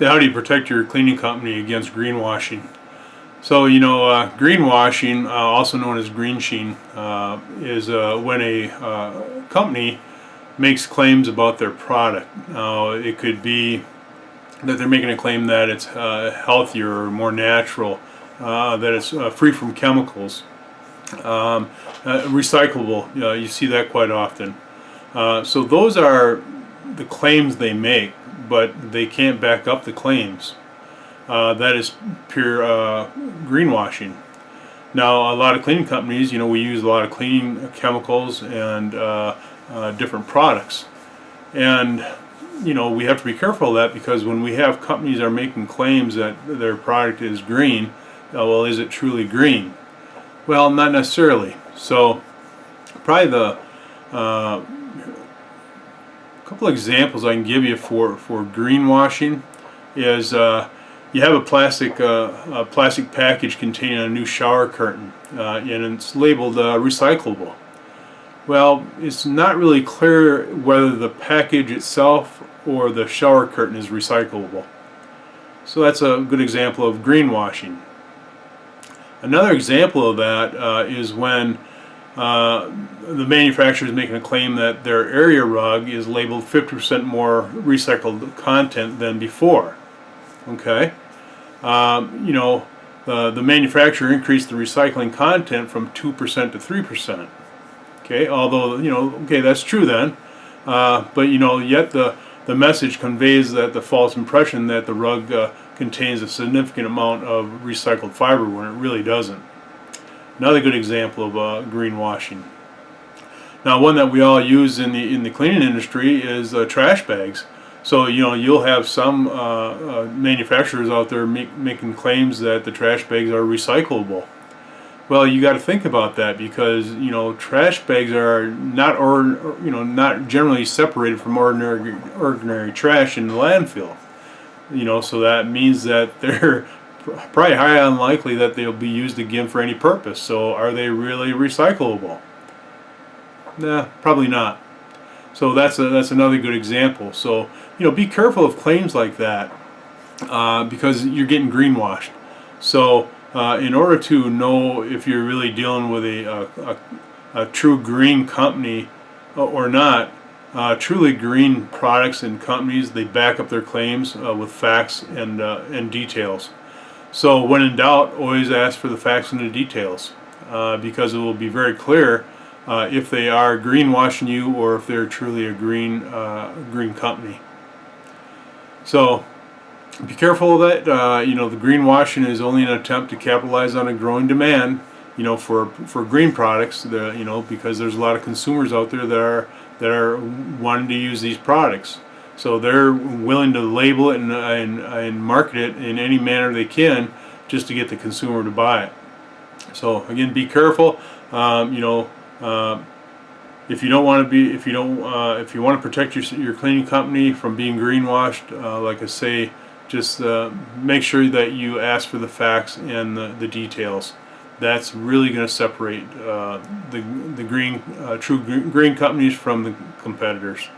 How do you protect your cleaning company against greenwashing? So you know, uh, greenwashing, uh, also known as green sheen, uh, is uh, when a uh, company makes claims about their product. Now it could be that they're making a claim that it's uh, healthier or more natural, that it's free from chemicals, um, recyclable. you see that quite often. so those are the claims they make but they can't back up the claims. Uh, that is pure uh, greenwashing. Now, a lot of cleaning companies, you know, we use a lot of cleaning chemicals and uh, uh different products. And, you know, we have to be careful of that because when we have companies are making claims that their product is green, uh, well, is it truly green? Well, not necessarily. So, probably the uh, a couple examples I can give you for, for greenwashing is uh, you have a plastic uh, a plastic package containing a new shower curtain uh, and it's labeled uh, recyclable. Well, it's not really clear whether the package itself or the shower curtain is recyclable. So that's a good example of greenwashing. Another example of that uh, is when uh, the manufacturer is making a claim that their area rug is labeled 50% more recycled content than before. Okay, um, you know, uh, the manufacturer increased the recycling content from 2% to 3%. Okay, although, you know, okay, that's true then. Uh, but, you know, yet the, the message conveys that the false impression that the rug uh, contains a significant amount of recycled fiber when it really doesn't. Another good example of uh, greenwashing. Now one that we all use in the in the cleaning industry is uh, trash bags. So you know you'll have some uh, uh manufacturers out there make, making claims that the trash bags are recyclable. Well, you got to think about that because you know trash bags are not or you know not generally separated from ordinary ordinary trash in the landfill. You know, so that means that they're probably highly unlikely that they'll be used again for any purpose. So are they really recyclable? Nah, probably not. So that's a, that's another good example. So you know, be careful of claims like that uh, because you're getting greenwashed. So uh, in order to know if you're really dealing with a, a, a, a true green company uh, or not, uh, truly green products and companies, they back up their claims uh, with facts and, uh, and details. So when in doubt, always ask for the facts and the details uh, because it will be very clear uh, if they are greenwashing you or if they're truly a green uh, green company. So be careful of that. Uh, you know, the greenwashing is only an attempt to capitalize on a growing demand. You know, for for green products. You know, because there's a lot of consumers out there that are that are wanting to use these products. So they're willing to label it and, and, and market it in any manner they can just to get the consumer to buy it. So again, be careful. Um, you know, uh, if you don't want to be, if you don't, uh, if you want to protect your, your cleaning company from being greenwashed, uh, like I say, just uh, make sure that you ask for the facts and the, the details. That's really going to separate uh, the the green, uh, true green companies from the competitors.